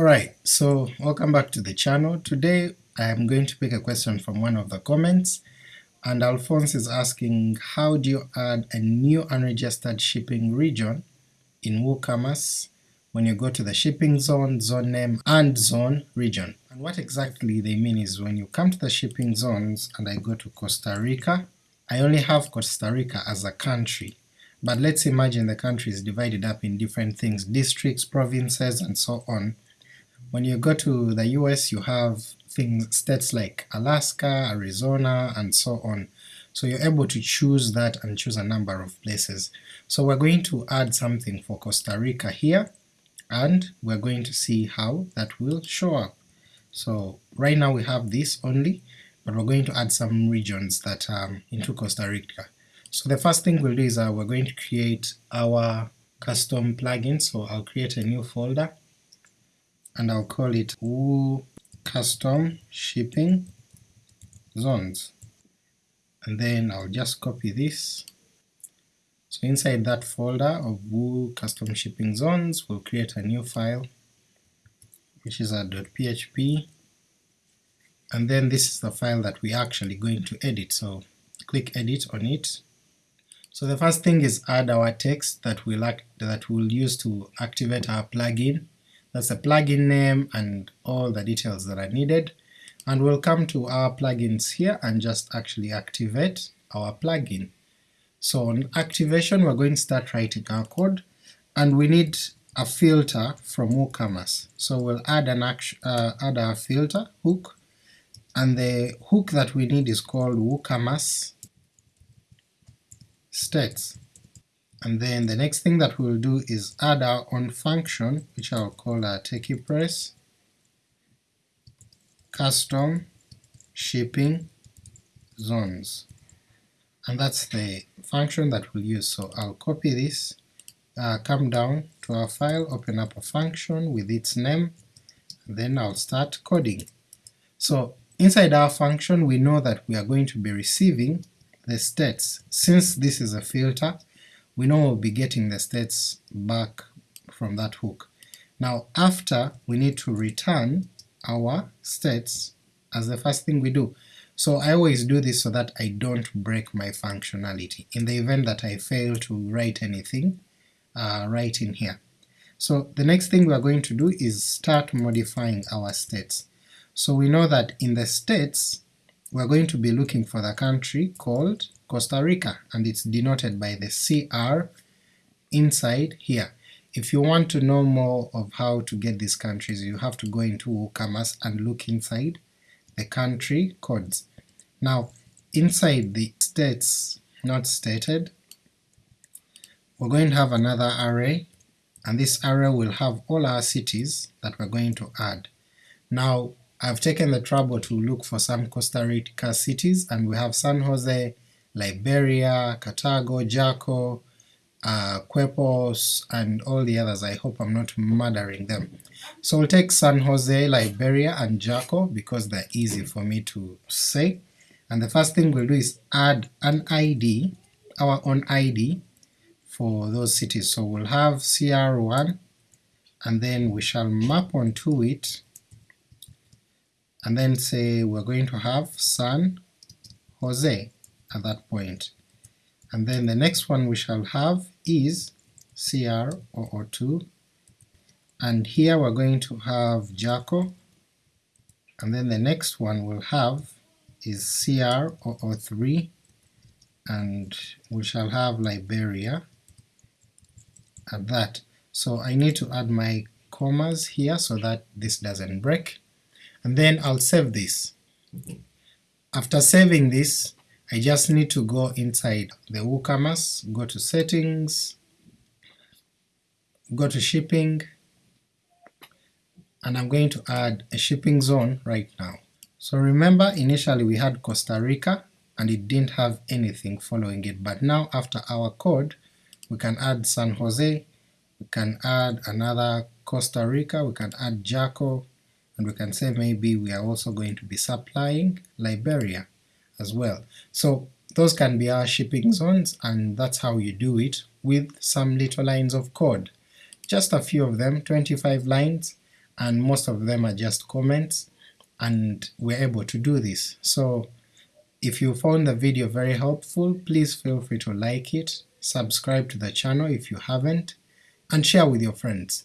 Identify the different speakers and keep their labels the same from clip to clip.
Speaker 1: Alright, so welcome back to the channel. Today I am going to pick a question from one of the comments, and Alphonse is asking how do you add a new unregistered shipping region in WooCommerce when you go to the shipping zone, zone name, and zone region. And what exactly they mean is when you come to the shipping zones and I go to Costa Rica, I only have Costa Rica as a country, but let's imagine the country is divided up in different things, districts, provinces, and so on. When you go to the US you have things, states like Alaska, Arizona, and so on. So you're able to choose that and choose a number of places. So we're going to add something for Costa Rica here, and we're going to see how that will show up. So right now we have this only, but we're going to add some regions that um, into Costa Rica. So the first thing we'll do is uh, we're going to create our custom plugin, so I'll create a new folder, and I'll call it Woo Custom Shipping Zones, and then I'll just copy this. So inside that folder of Woo Custom Shipping Zones, we'll create a new file, which is a .php, and then this is the file that we're actually going to edit, so click edit on it. So the first thing is add our text that we'll, act, that we'll use to activate our plugin. That's the plugin name and all the details that are needed, and we'll come to our plugins here and just actually activate our plugin. So on activation we're going to start writing our code, and we need a filter from WooCommerce. So we'll add an uh, add a filter hook, and the hook that we need is called WooCommerce states. And then the next thing that we'll do is add our own function, which I'll call a techie press custom shipping zones. And that's the function that we'll use, so I'll copy this, uh, come down to our file, open up a function with its name, then I'll start coding. So inside our function we know that we are going to be receiving the states. Since this is a filter, we know we'll be getting the states back from that hook. Now after, we need to return our states as the first thing we do. So I always do this so that I don't break my functionality, in the event that I fail to write anything uh, right in here. So the next thing we are going to do is start modifying our states. So we know that in the states we're going to be looking for the country called Costa Rica, and it's denoted by the CR inside here. If you want to know more of how to get these countries, you have to go into WooCommerce and look inside the country codes. Now, inside the states not stated, we're going to have another array, and this array will have all our cities that we're going to add. Now, I've taken the trouble to look for some Costa Rica cities, and we have San Jose, Liberia, Cartago, Jaco, uh, Quepos, and all the others, I hope I'm not murdering them. So we'll take San Jose, Liberia, and Jaco because they're easy for me to say, and the first thing we'll do is add an ID, our own ID, for those cities. So we'll have CR1, and then we shall map onto it and then say we're going to have San Jose at that point. And then the next one we shall have is CR002, and here we're going to have Jaco, and then the next one we'll have is CR003, and we shall have Liberia at that. So I need to add my commas here so that this doesn't break, and then I'll save this. After saving this, I just need to go inside the WooCommerce, go to settings, go to shipping, and I'm going to add a shipping zone right now. So remember initially we had Costa Rica and it didn't have anything following it, but now after our code we can add San Jose, we can add another Costa Rica, we can add Jaco, and we can say maybe we are also going to be supplying Liberia as well. So those can be our shipping zones, and that's how you do it with some little lines of code. Just a few of them, 25 lines, and most of them are just comments and we're able to do this. So if you found the video very helpful, please feel free to like it, subscribe to the channel if you haven't, and share with your friends.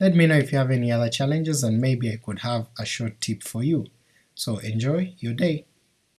Speaker 1: Let me know if you have any other challenges and maybe I could have a short tip for you. So enjoy your day!